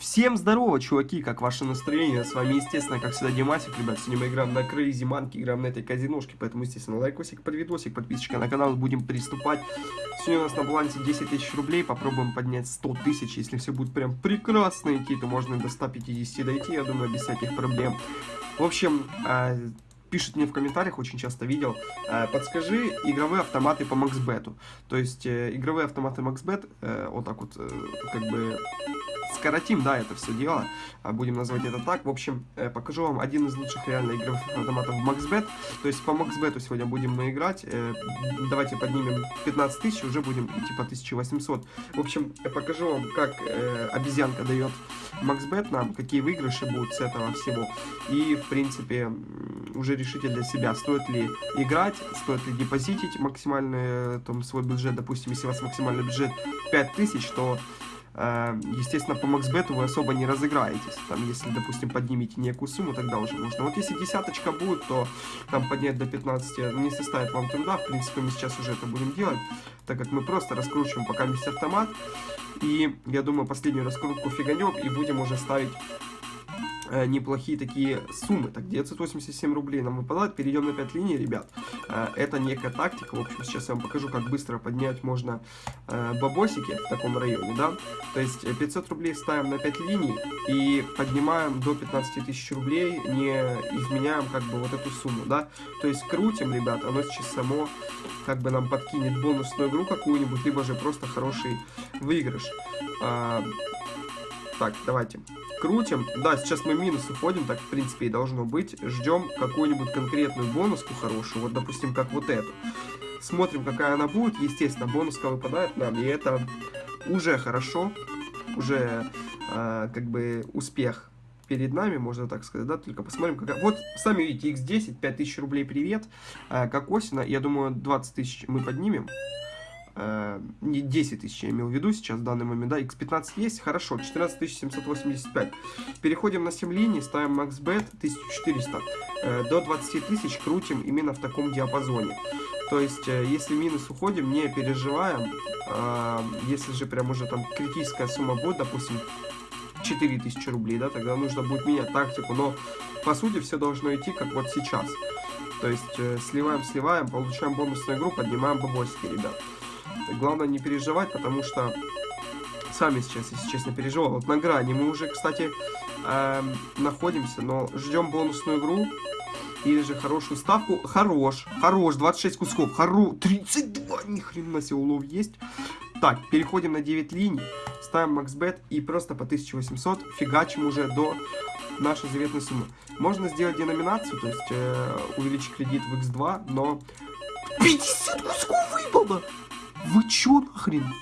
Всем здорово, чуваки, как ваше настроение? С вами, естественно, как всегда, Димасик, ребят. Сегодня мы играем на Crazy Monkey, играем на этой казиношке, поэтому, естественно, лайкосик под видосик, подписочка на канал, будем приступать. Сегодня у нас на балансе 10 тысяч рублей, попробуем поднять 100 тысяч, если все будет прям прекрасно идти, то можно до 150 дойти, я думаю, без всяких проблем. В общем, а, пишет мне в комментариях, очень часто видел, э, подскажи игровые автоматы по MaxBet. То есть э, игровые автоматы MaxBet, э, вот так вот, как бы скоротим, да, это все дело, а, будем называть это так. В общем, э, покажу вам один из лучших реально игровых автоматов MaxBet. То есть по MaxBet сегодня будем мы играть. Э, давайте поднимем 15 тысяч, уже будем идти по 1800. В общем, покажу вам, как э, обезьянка дает MaxBet нам, какие выигрыши будут с этого всего. И, в принципе, уже решите для себя, стоит ли играть, стоит ли депозитить максимальный там, свой бюджет. Допустим, если у вас максимальный бюджет 5000, то естественно, по максбету вы особо не разыграетесь. Там, если, допустим, поднимете некую сумму, тогда уже можно. Вот если десяточка будет, то там поднять до 15 не составит вам труда. В принципе, мы сейчас уже это будем делать, так как мы просто раскручиваем пока весь автомат. И, я думаю, последнюю раскрутку фиганем и будем уже ставить Э, неплохие такие суммы. Так, 987 рублей нам выпадает. Перейдем на 5 линий, ребят. Э, это некая тактика. В общем, сейчас я вам покажу, как быстро поднять можно э, бабосики в таком районе, да. То есть 500 рублей ставим на 5 линий и поднимаем до 15 тысяч рублей, не изменяем как бы вот эту сумму, да. То есть крутим, ребят, оно сейчас само как бы нам подкинет бонусную игру какую-нибудь, либо же просто хороший выигрыш. Так, давайте. Крутим. Да, сейчас мы минус уходим, так, в принципе, и должно быть. Ждем какую-нибудь конкретную бонуску хорошую. Вот, допустим, как вот эту. Смотрим, какая она будет. Естественно, бонуска выпадает нам, и это уже хорошо. Уже, э, как бы, успех перед нами, можно так сказать, да, только посмотрим, какая... Вот, сами видите, x10, 5000 рублей, привет, э, как осина, я думаю, 20 тысяч мы поднимем, не 10 тысяч я имел в виду сейчас в данный момент, да, x15 есть, хорошо, 14 785. Переходим на 7 линий, ставим MaxBet 1400, э, до 20 тысяч крутим именно в таком диапазоне. То есть, э, если минус уходим, не переживаем, э, если же прям уже там критическая сумма будет, допустим, 4000 рублей, да, тогда нужно будет менять тактику, но по сути все должно идти как вот сейчас. То есть э, сливаем, сливаем, получаем бонусную игру, поднимаем бабосики, ребят. Главное не переживать, потому что сами сейчас, если честно, переживал. Вот на грани мы уже, кстати, э, находимся, но ждем бонусную игру. Или же хорошую ставку. Хорош, хорош, 26 кусков, хорош, 32, ни хрена себе улов есть. Так, переходим на 9 линий, ставим максбет и просто по 1800 фигачим уже до нашей заветной суммы. Можно сделать деноминацию, то есть э, увеличить кредит в x2, но 50 кусков выпало! Вы чё нахрен?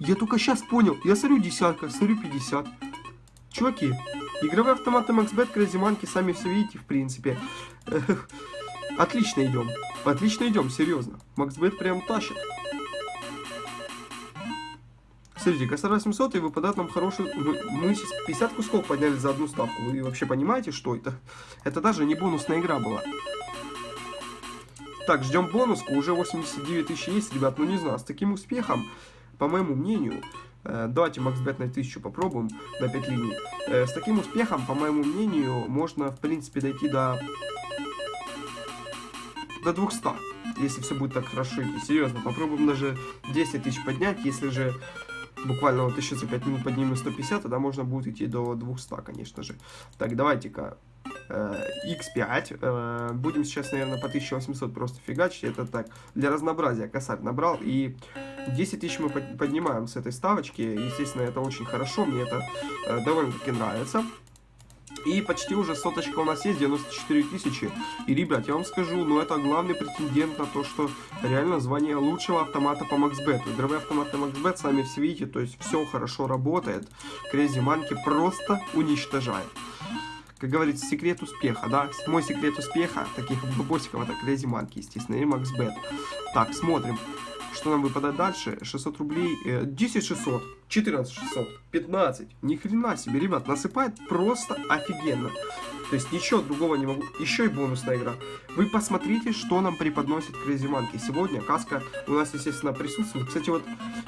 Я только сейчас понял. Я смотрю десятка, смотрю 50. Чуваки, игровые автоматы MaxBet, Crazy Monkey, сами все видите, в принципе. Отлично идем. Отлично идем, серьезно. MaxBet прям тащит. Смотрите, косарь 800 и выпадает нам хороший... Мы сейчас 50 кусков подняли за одну ставку. Вы вообще понимаете, что это? Это даже не бонусная игра была. Так, ждем бонуску. Уже 89 тысяч есть, ребят. Ну, не знаю, с таким успехом, по моему мнению... Э, давайте максбет на 1000 попробуем, на 5 линий. Э, с таким успехом, по моему мнению, можно, в принципе, дойти до... До 200 если все будет так хорошо идти. Серьезно, попробуем даже 10 тысяч поднять, если же буквально вот еще за 5 минут поднимем 150, тогда можно будет идти до 200, конечно же. Так, давайте-ка x5. Э, будем сейчас, наверное, по 1800 просто фигачить. Это так, для разнообразия косарь набрал. И 10 тысяч мы поднимаем с этой ставочки. Естественно, это очень хорошо. Мне это э, довольно-таки нравится. И почти уже соточка у нас есть, 94 тысячи. И, ребят, я вам скажу, ну это главный претендент на то, что реально звание лучшего автомата по MaxBet. Игровые автоматы MaxBet, сами все видите, то есть все хорошо работает. Crazy Monkey просто уничтожает как говорится, секрет успеха, да? Мой секрет успеха, таких бабосиков, это Crazy Monkey, естественно, и MaxBet. Так, смотрим, что нам выпадает дальше. 600 рублей, э, 10 600, 14 600, 15. Ни хрена себе, ребят, насыпает просто офигенно. То есть ничего другого не могу. Еще и бонусная игра. Вы посмотрите, что нам преподносит Crazy Monkey. Сегодня каска у нас, естественно, присутствует. Кстати, вот,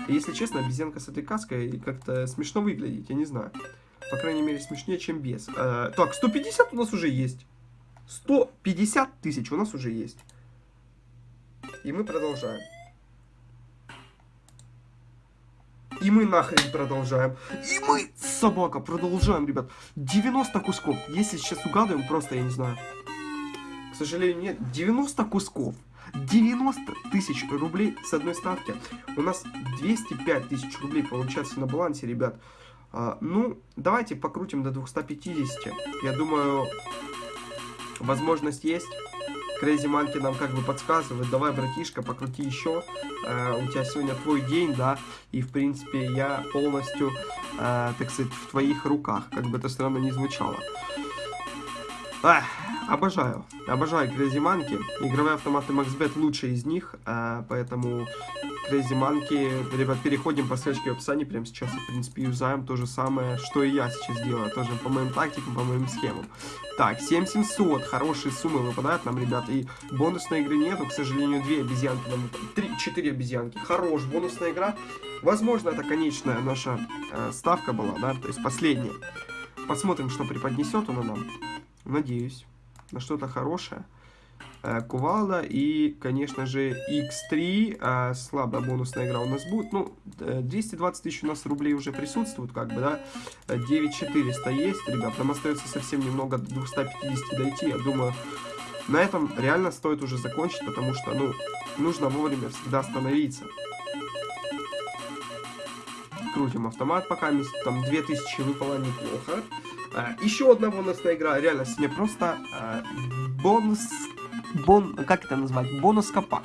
если честно, обезьянка с этой каской как-то смешно выглядит, я не знаю. По крайней мере, смешнее, чем без. Э, так, 150 у нас уже есть. 150 тысяч у нас уже есть. И мы продолжаем. И мы нахрен продолжаем. И мы, собака, продолжаем, ребят. 90 кусков. Если сейчас угадываем, просто я не знаю. К сожалению, нет. 90 кусков. 90 тысяч рублей с одной ставки. У нас 205 тысяч рублей получается на балансе, ребят. А, ну, давайте покрутим до 250. Я думаю, возможность есть. Крейзи Манки нам как бы подсказывает, давай, братишка, покрути еще, э, у тебя сегодня твой день, да, и, в принципе, я полностью, э, так сказать, в твоих руках, как бы это странно не звучало. Ах, обожаю, обожаю Crazy Monkey. Игровые автоматы MaxBet лучшие из них, э, поэтому Crazy Monkey, ребят, переходим по ссылочке в описании, прямо сейчас, в принципе, юзаем то же самое, что и я сейчас делаю, тоже по моим тактикам, по моим схемам. Так, 7700, хорошие суммы выпадают нам, ребят, и бонусной игры нету, к сожалению, две обезьянки нам, три, четыре обезьянки, хорош, бонусная игра, возможно, это конечная наша э, ставка была, да, то есть последняя. Посмотрим, что преподнесет она нам. Надеюсь, на что-то хорошее. Э, кувалда и, конечно же, X3. Э, слабая бонусная игра у нас будет. Ну, 220 тысяч у нас рублей уже присутствует, как бы, да. 9400 есть, ребят. Нам остается совсем немного до 250 дойти. Я думаю, на этом реально стоит уже закончить, потому что, ну, нужно вовремя всегда остановиться. Крутим автомат пока, там 2000 выпало неплохо. А, еще одна бонусная игра, реально, сегодня просто а, бонус, бон, как это назвать, бонус-копад.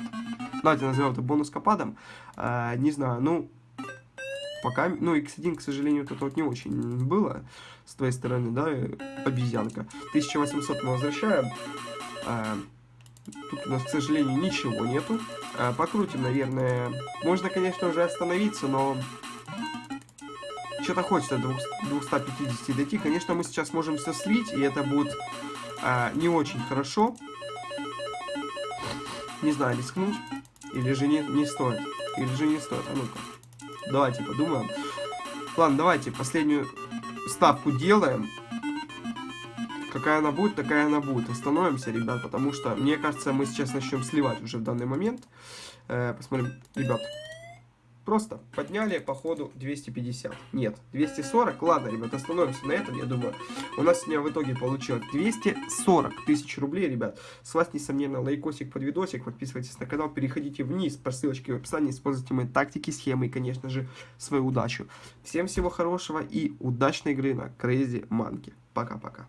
Давайте назовем это бонус-копадом. А, не знаю, ну, пока, ну, X1, к сожалению, это вот не очень было с твоей стороны, да, обезьянка. 1800 мы возвращаем. А, тут у нас, к сожалению, ничего нету. А, покрутим, наверное. Можно, конечно, уже остановиться, но что-то хочется до 250 дойти. Конечно, мы сейчас можем все слить, и это будет а, не очень хорошо. Не знаю, рискнуть. Или же не, не стоит. Или же не стоит. А ну-ка. Давайте подумаем. Ладно, давайте последнюю ставку делаем. Какая она будет, такая она будет. Остановимся, ребят, потому что, мне кажется, мы сейчас начнем сливать уже в данный момент. Э, посмотрим, ребят, Просто подняли по ходу 250. Нет, 240. Ладно, ребят, остановимся на этом, я думаю. У нас сегодня в итоге получилось 240 тысяч рублей, ребят. С вас, несомненно, лайкосик под видосик. Подписывайтесь на канал, переходите вниз по ссылочке в описании. Используйте мои тактики, схемы и, конечно же, свою удачу. Всем всего хорошего и удачной игры на Crazy Monkey. Пока-пока.